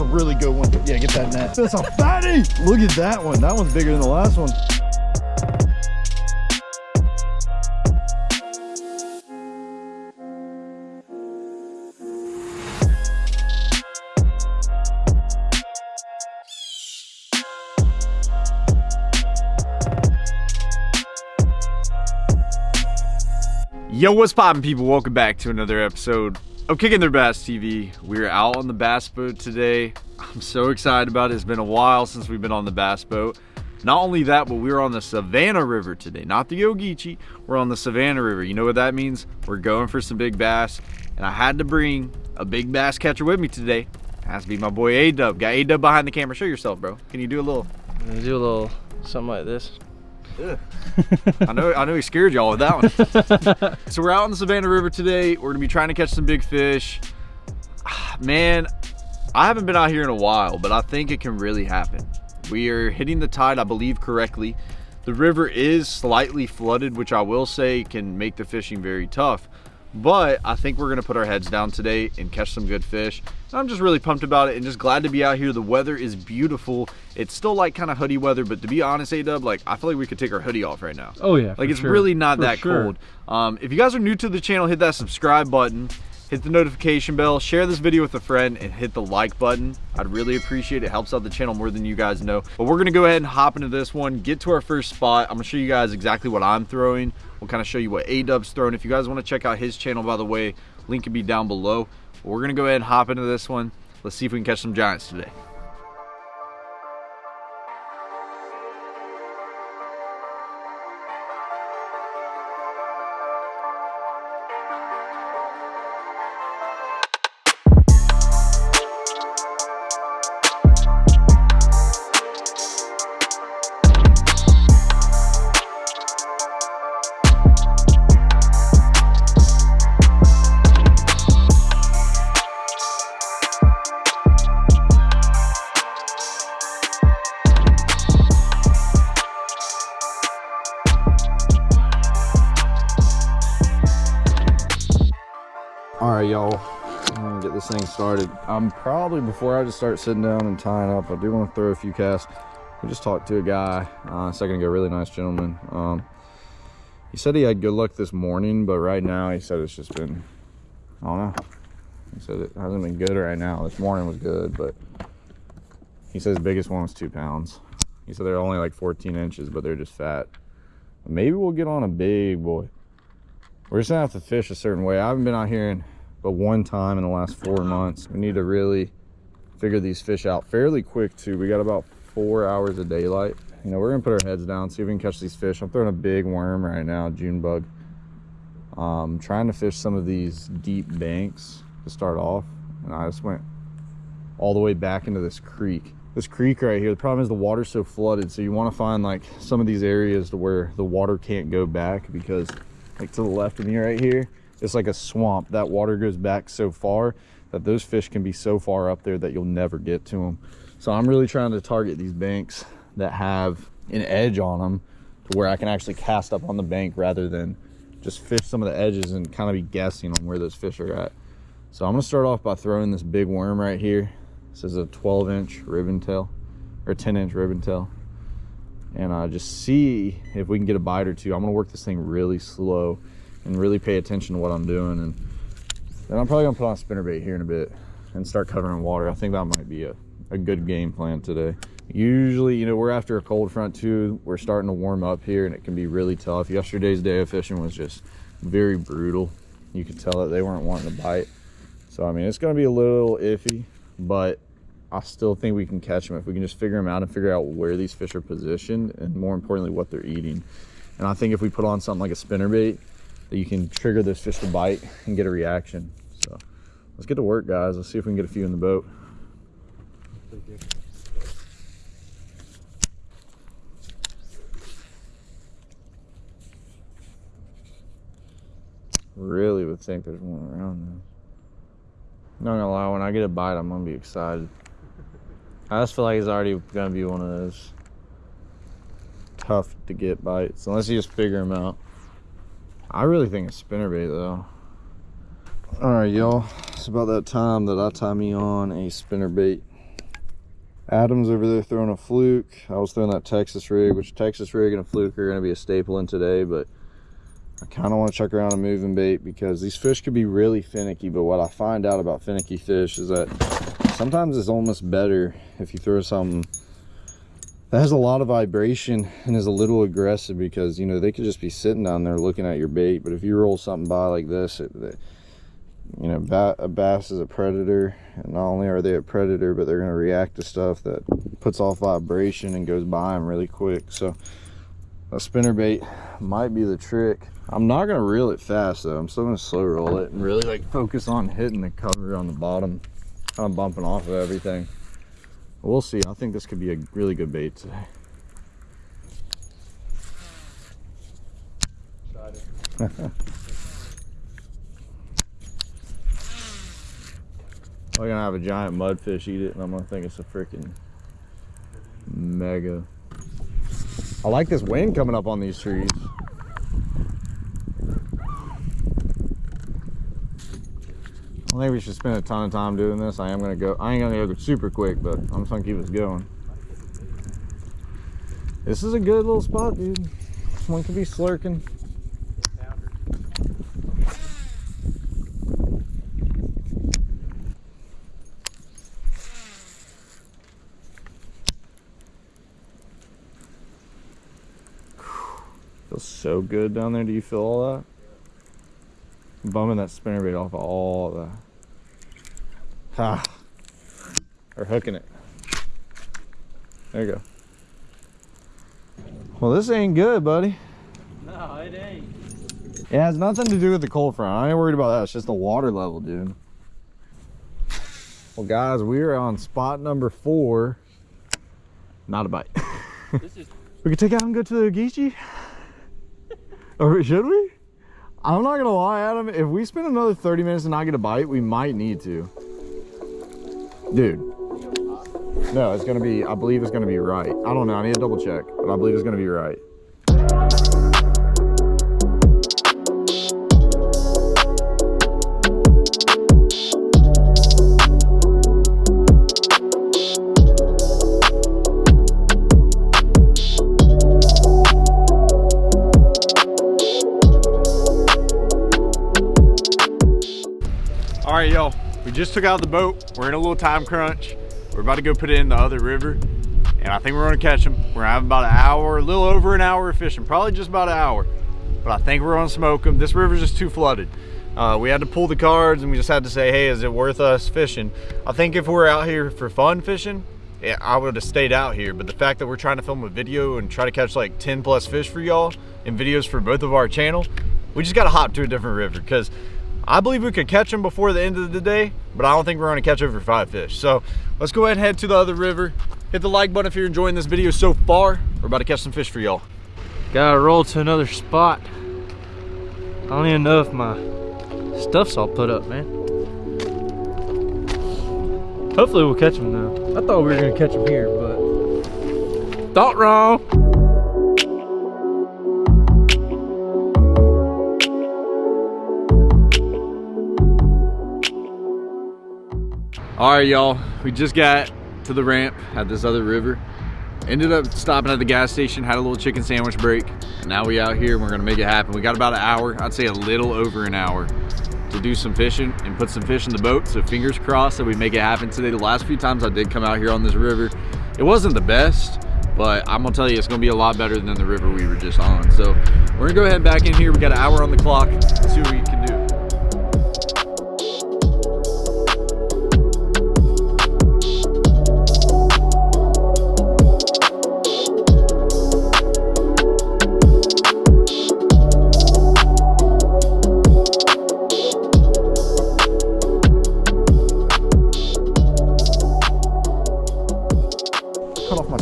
A really good one. Yeah, get that net. That's a fatty. Look at that one. That one's bigger than the last one. Yo, what's poppin' people? Welcome back to another episode of Kicking Their Bass TV. We're out on the bass boat today. I'm so excited about it. It's been a while since we've been on the bass boat. Not only that, but we're on the Savannah River today. Not the Ogeechee, we're on the Savannah River. You know what that means? We're going for some big bass. And I had to bring a big bass catcher with me today. It Has to be my boy A-Dub. Got A-Dub behind the camera. Show yourself, bro. Can you do a little... Do a little something like this. I know I know he scared y'all with that one. so we're out on the Savannah River today. We're gonna be trying to catch some big fish. Ah, man, I haven't been out here in a while, but I think it can really happen. We are hitting the tide, I believe correctly. The river is slightly flooded, which I will say can make the fishing very tough. But I think we're gonna put our heads down today and catch some good fish. I'm just really pumped about it and just glad to be out here. The weather is beautiful. It's still like kind of hoodie weather, but to be honest, A-Dub, like I feel like we could take our hoodie off right now. Oh yeah. Like it's sure. really not For that sure. cold. Um, if you guys are new to the channel, hit that subscribe button, hit the notification bell, share this video with a friend, and hit the like button. I'd really appreciate it. It helps out the channel more than you guys know. But we're gonna go ahead and hop into this one, get to our first spot. I'm gonna show you guys exactly what I'm throwing. We'll kind of show you what A-Dub's throwing. If you guys want to check out his channel, by the way, link can be down below. But we're gonna go ahead and hop into this one. Let's see if we can catch some giants today. Y'all. Get this thing started. I'm probably before I just start sitting down and tying up. I do want to throw a few casts. We just talked to a guy uh, a second ago, really nice gentleman. Um, he said he had good luck this morning, but right now he said it's just been, I don't know. He said it hasn't been good right now. This morning was good, but he says biggest one was two pounds. He said they're only like 14 inches, but they're just fat. Maybe we'll get on a big boy. We're just gonna have to fish a certain way. I haven't been out here in but one time in the last four months. We need to really figure these fish out fairly quick too. We got about four hours of daylight. You know, we're gonna put our heads down, see if we can catch these fish. I'm throwing a big worm right now, June bug. Um, trying to fish some of these deep banks to start off. And I just went all the way back into this creek. This creek right here, the problem is the water's so flooded. So you wanna find like some of these areas to where the water can't go back because like to the left of me right here, it's like a swamp. That water goes back so far that those fish can be so far up there that you'll never get to them. So I'm really trying to target these banks that have an edge on them to where I can actually cast up on the bank rather than just fish some of the edges and kind of be guessing on where those fish are at. So I'm gonna start off by throwing this big worm right here. This is a 12 inch ribbon tail or 10 inch ribbon tail and uh, just see if we can get a bite or two. I'm gonna work this thing really slow and really pay attention to what I'm doing. And then I'm probably gonna put on a spinnerbait here in a bit and start covering water. I think that might be a, a good game plan today. Usually, you know, we're after a cold front too. We're starting to warm up here and it can be really tough. Yesterday's day of fishing was just very brutal. You could tell that they weren't wanting to bite. So, I mean, it's gonna be a little iffy, but I still think we can catch them if we can just figure them out and figure out where these fish are positioned and more importantly what they're eating. And I think if we put on something like a spinnerbait, that you can trigger those fish to bite and get a reaction. So let's get to work, guys. Let's see if we can get a few in the boat. Really would think there's one around there. Not gonna lie, when I get a bite, I'm gonna be excited. I just feel like it's already gonna be one of those tough to get bites unless you just figure them out. I really think it's spinnerbait though. All right, y'all. It's about that time that I tie me on a spinner bait. Adam's over there throwing a fluke. I was throwing that Texas rig, which Texas rig and a fluke are going to be a staple in today, but I kind of want to check around a moving bait because these fish could be really finicky, but what I find out about finicky fish is that sometimes it's almost better if you throw something that has a lot of vibration and is a little aggressive because, you know, they could just be sitting down there looking at your bait, but if you roll something by like this, it, it you know, a bass is a predator, and not only are they a predator, but they're going to react to stuff that puts off vibration and goes by them really quick. So a spinner bait might be the trick. I'm not going to reel it fast though. I'm still going to slow roll it and really like focus on hitting the cover on the bottom, kind of bumping off of everything. We'll see. I think this could be a really good bait today. We're gonna have a giant mudfish eat it, and I'm gonna think it's a freaking mega. I like this wind coming up on these trees. I think we should spend a ton of time doing this. I am gonna go. I ain't gonna go super quick, but I'm just gonna keep us going. This is a good little spot, dude. One could be slurking. Feels so good down there. Do you feel all that? Bumming that spinnerbait off of all the. Ha. Or hooking it. There you go. Well, this ain't good, buddy. No, it ain't. It has nothing to do with the cold front. I ain't worried about that. It's just the water level, dude. Well, guys, we are on spot number four. Not a bite. This is We could take out and go to the Geechee? or should we? I'm not gonna lie, Adam. If we spend another 30 minutes and not get a bite, we might need to. Dude. No, it's gonna be, I believe it's gonna be right. I don't know, I need to double check, but I believe it's gonna be right. Just took out the boat. We're in a little time crunch. We're about to go put it in the other river. And I think we're gonna catch them. We're have about an hour, a little over an hour of fishing. Probably just about an hour. But I think we're gonna smoke them. This river's just too flooded. Uh, we had to pull the cards and we just had to say, hey, is it worth us fishing? I think if we're out here for fun fishing, yeah, I would have stayed out here. But the fact that we're trying to film a video and try to catch like 10 plus fish for y'all and videos for both of our channel, we just gotta hop to a different river because I believe we could catch them before the end of the day, but I don't think we're gonna catch over five fish. So let's go ahead and head to the other river. Hit the like button if you're enjoying this video so far. We're about to catch some fish for y'all. gotta roll to another spot. I don't even know if my stuff's all put up, man. Hopefully we'll catch them though. I thought we were gonna catch them here, but thought wrong. All right, y'all. We just got to the ramp at this other river. Ended up stopping at the gas station, had a little chicken sandwich break. Now we out here and we're gonna make it happen. We got about an hour, I'd say a little over an hour to do some fishing and put some fish in the boat. So fingers crossed that we make it happen today. The last few times I did come out here on this river, it wasn't the best, but I'm gonna tell you, it's gonna be a lot better than the river we were just on. So we're gonna go ahead and back in here. We got an hour on the clock, see what we can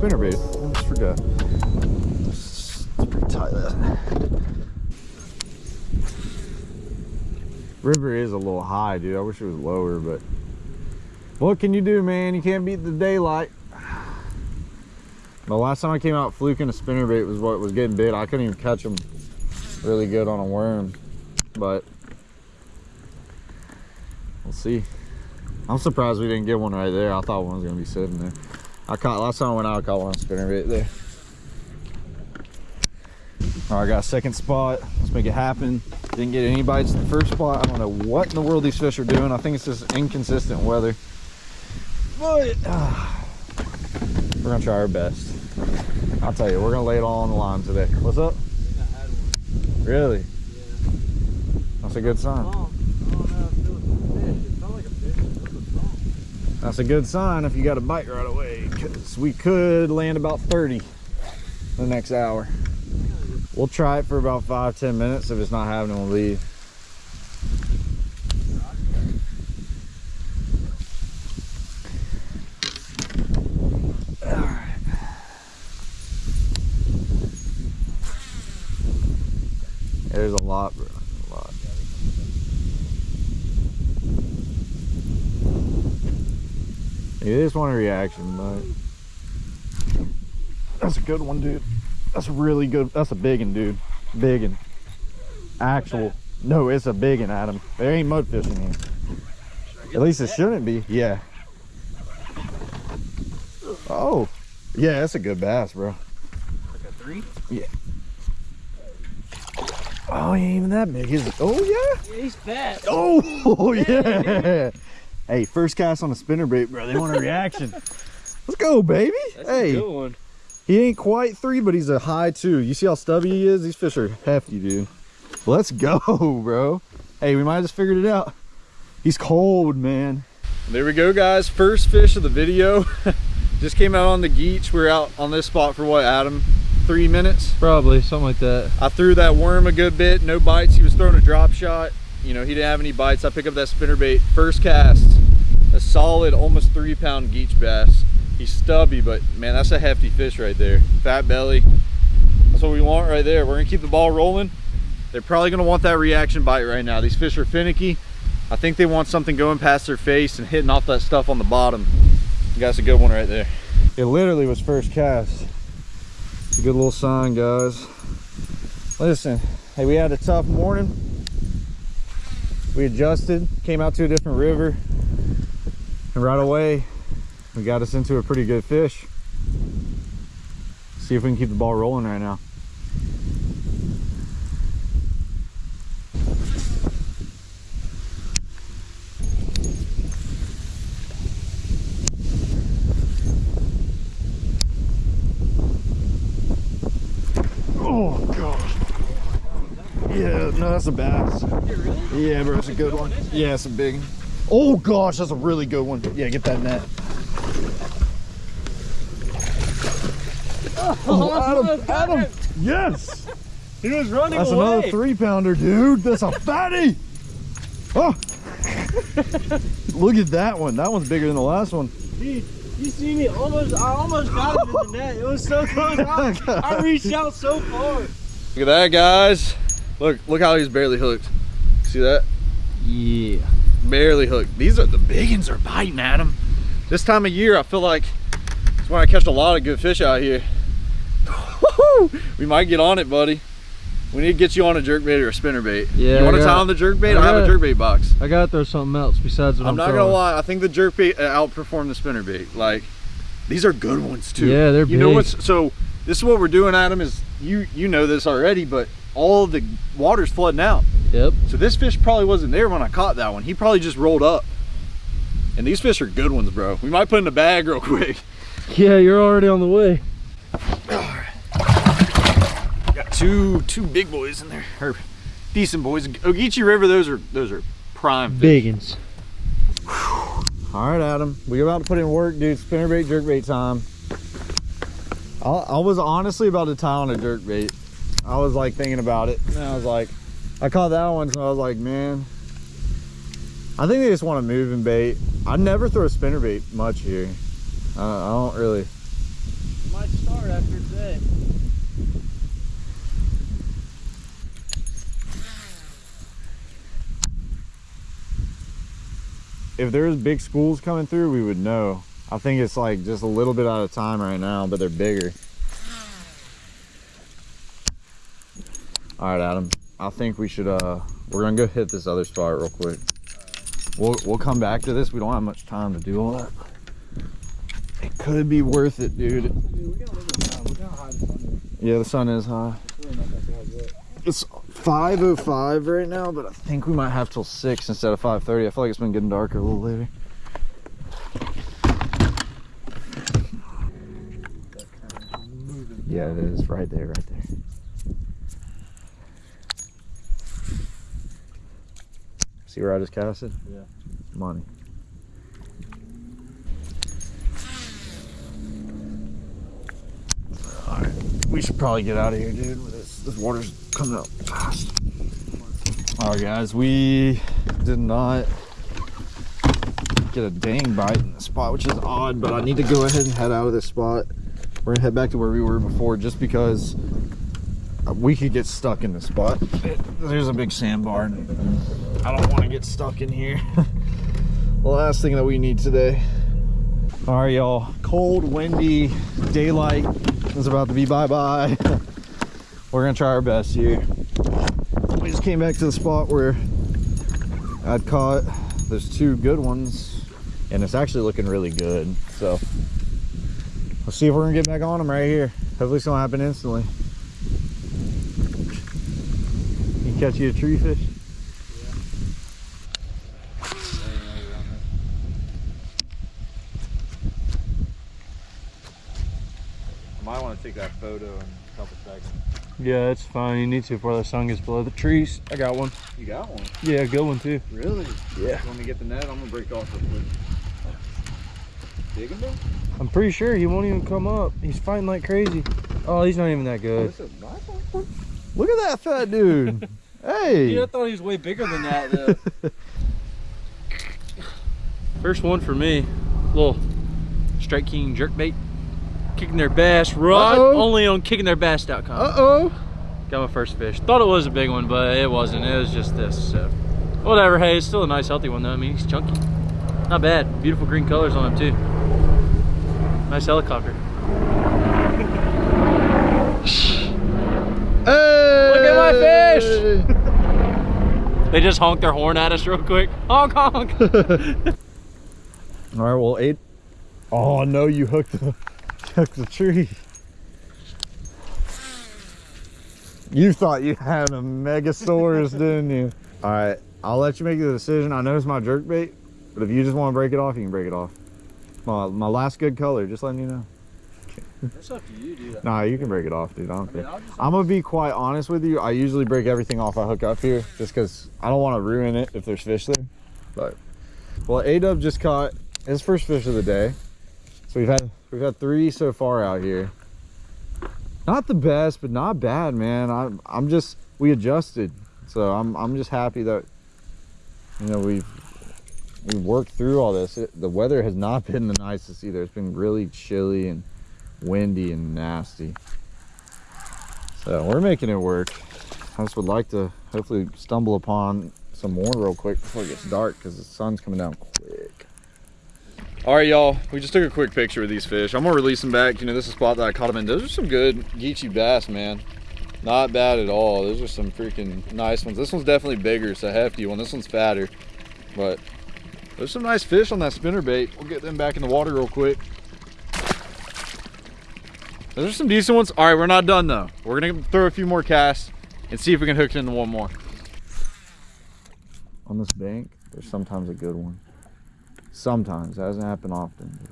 spinnerbait. I just forgot. Let's retie that. River is a little high, dude. I wish it was lower, but what can you do, man? You can't beat the daylight. The last time I came out fluking a spinnerbait was what was getting bit. I couldn't even catch them really good on a worm, but We'll see. I'm surprised we didn't get one right there. I thought one was gonna be sitting there. I caught last time I went out, I caught one on spinner right there. All right, got a second spot. Let's make it happen. Didn't get any bites in the first spot. I don't know what in the world these fish are doing. I think it's just inconsistent weather. But uh, we're gonna try our best. I'll tell you, we're gonna lay it all on the line today. What's up? Really? That's a good sign. That's a good sign if you got a bite right away, because we could land about 30 the next hour. We'll try it for about five, 10 minutes. If it's not happening, we'll leave. There's a lot, bro. A lot. You just want a reaction, but that's a good one, dude. That's really good. That's a big one, dude. Big one. Actual. No, it's a big one, Adam. There ain't mud fishing here. At least it shouldn't be. Yeah. Oh. Yeah, that's a good bass, bro. Like a three? Oh, he ain't even that big, is it? Oh, yeah. Yeah, he's fat. Oh, yeah. Hey, first cast on a spinnerbait, bro. They want a reaction. Let's go, baby. That's hey. a good one. He ain't quite three, but he's a high two. You see how stubby he is? These fish are hefty, dude. Let's go, bro. Hey, we might have just figured it out. He's cold, man. There we go, guys. First fish of the video. Just came out on the Geech. We are out on this spot for what, Adam? Three minutes? Probably, something like that. I threw that worm a good bit. No bites. He was throwing a drop shot. You know, he didn't have any bites. I pick up that spinner bait. First cast. A solid, almost three pound Geech bass. He's stubby, but man, that's a hefty fish right there. Fat belly. That's what we want right there. We're gonna keep the ball rolling. They're probably gonna want that reaction bite right now. These fish are finicky. I think they want something going past their face and hitting off that stuff on the bottom. Got a good one right there. It literally was first cast. It's a good little sign, guys. Listen, hey, we had a tough morning. We adjusted, came out to a different river, and right away, we got us into a pretty good fish. See if we can keep the ball rolling right now. Oh gosh. Yeah, no, that's a bass. Yeah, bro, it's a good one. Yeah, it's a big. one. Oh gosh, that's a really good one. Yeah, get that net. Oh, Adam, Adam, yes. He was running That's away. another three pounder, dude. That's a fatty. Oh. Look at that one. That one's bigger than the last one. Dude, you see me almost, I almost got him in the net. It was so close. I, I reached out so far. Look at that, guys. Look, look how he's barely hooked. See that? Yeah. Barely hooked. These are the big ones are biting at him. This time of year, I feel like it's when I catch a lot of good fish out here. we might get on it, buddy. We need to get you on a jerkbait or a spinnerbait. Yeah, You want to tie on the jerkbait? I I have a jerkbait box. I gotta throw something else besides what I'm, I'm not throwing. gonna lie. I think the jerkbait uh, outperformed the spinnerbait. Like, these are good ones too. Yeah, they're You know big. what's so? This is what we're doing, Adam. Is you you know this already, but all the water's flooding out. Yep. So this fish probably wasn't there when I caught that one. He probably just rolled up. And these fish are good ones, bro. We might put in a bag real quick. Yeah, you're already on the way. Got two two big boys in there, or decent boys. Ogeechee River, those are those are prime fish. Biggins. All right, Adam. We're about to put in work, dude. Spinnerbait, jerkbait time. I, I was honestly about to tie on a jerkbait. I was like thinking about it, and I was like, I caught that one, so I was like, man. I think they just want a moving bait. I never throw a spinnerbait much here. Uh, I don't really. Might start after today. If there was big schools coming through, we would know. I think it's like just a little bit out of time right now, but they're bigger. All right, Adam. I think we should, uh, we're gonna go hit this other spot real quick. we'll we'll come back to this. We don't have much time to do all that. It could be worth it, dude. Yeah, the sun is high. It's 5:05 right now, but I think we might have till six instead of 5:30. I feel like it's been getting darker a little later. Yeah, it is right there, right there. See where I just casted? Yeah. Money. Alright, we should probably get out of here, dude. This, this water's coming up fast. Alright, guys, we did not get a dang bite in the spot, which is odd, but I need to go ahead and head out of this spot. We're gonna head back to where we were before just because we could get stuck in the spot. There's a big sandbar, and I don't want to get stuck in here. the last thing that we need today. All right, y'all. Cold, windy, daylight is about to be bye-bye. We're gonna try our best here. We just came back to the spot where I'd caught. There's two good ones, and it's actually looking really good. So let's see if we're gonna get back on them right here. Hopefully, it's gonna happen instantly. You catch you a tree fish? I might want to take that photo in a couple seconds. Yeah, it's fine. You need to before the sun gets below the trees. I got one. You got one? Yeah, good one too. Really? Yeah. Want me to get the net? I'm gonna break off real quick. Dig him though? I'm pretty sure he won't even come up. He's fighting like crazy. Oh, he's not even that oh, good. Look at that fat dude. hey. Dude, I thought he was way bigger than that. Though. First one for me. Little Strike King jerkbait. Kicking their bass rod. Uh-oh. Only on kickingtheirbass.com. Uh-oh. Got my first fish. Thought it was a big one, but it wasn't. It was just this. So whatever. Hey, it's still a nice, healthy one though. I mean, he's chunky. Not bad. Beautiful green colors on him too. Nice helicopter. Hey. Look at my fish! They just honk their horn at us real quick. Honk honk. All right, well, eight. Oh no, you hooked the, hooked the tree. You thought you had a Megasaurus, didn't you? All right, I'll let you make the decision. I know it's my jerk bait, but if you just want to break it off, you can break it off. My, my last good color, just letting you know. That's up to you, dude. Nah, you can break it off, dude. I don't care. I'm gonna be quite honest with you. I usually break everything off I hook up here, just because I don't want to ruin it if there's fish there. But well, A Dub just caught his first fish of the day. So we've had we've had three so far out here. Not the best, but not bad, man. I'm I'm just we adjusted, so I'm I'm just happy that you know we've we worked through all this. It, the weather has not been the nicest either. It's been really chilly and windy and nasty. So we're making it work. I just would like to hopefully stumble upon some more real quick before it gets dark because the sun's coming down quick. All right, y'all. We just took a quick picture of these fish. I'm gonna release them back. You know, this is a spot that I caught them in. Those are some good Geechee bass, man. Not bad at all. Those are some freaking nice ones. This one's definitely bigger. It's a hefty one. This one's fatter, but there's some nice fish on that spinner bait. We'll get them back in the water real quick. Those are some decent ones. All right, we're not done though. We're gonna throw a few more casts and see if we can hook it into one more. On this bank, there's sometimes a good one. Sometimes. That doesn't happen often.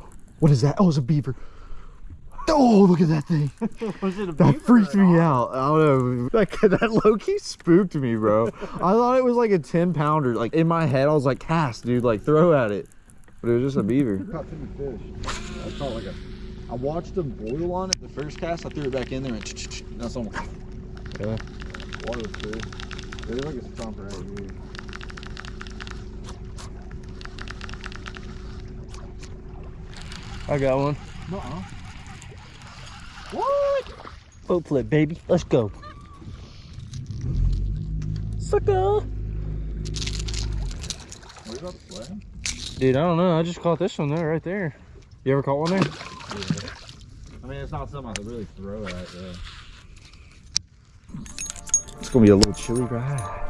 What is that? Oh, it's a beaver. Oh, look at that thing. Was it a That freaked me out. I don't know. That, that low-key spooked me, bro. I thought it was like a 10 pounder. Like in my head, I was like, cast, dude, like throw at it. But it was just a beaver. Caught two fish. I caught like a. I watched them boil on it the first cast. I threw it back in there and that's almost. Yeah. Water was good. It looked like a stomper right here. I got one. Nuh-uh. What? Boat flip, baby. Let's go. Sucker. What about? Dude, I don't know. I just caught this one there, right there. You ever caught one there? I mean, it's not something I could really throw at. Yeah. It's gonna be a little chilly ride.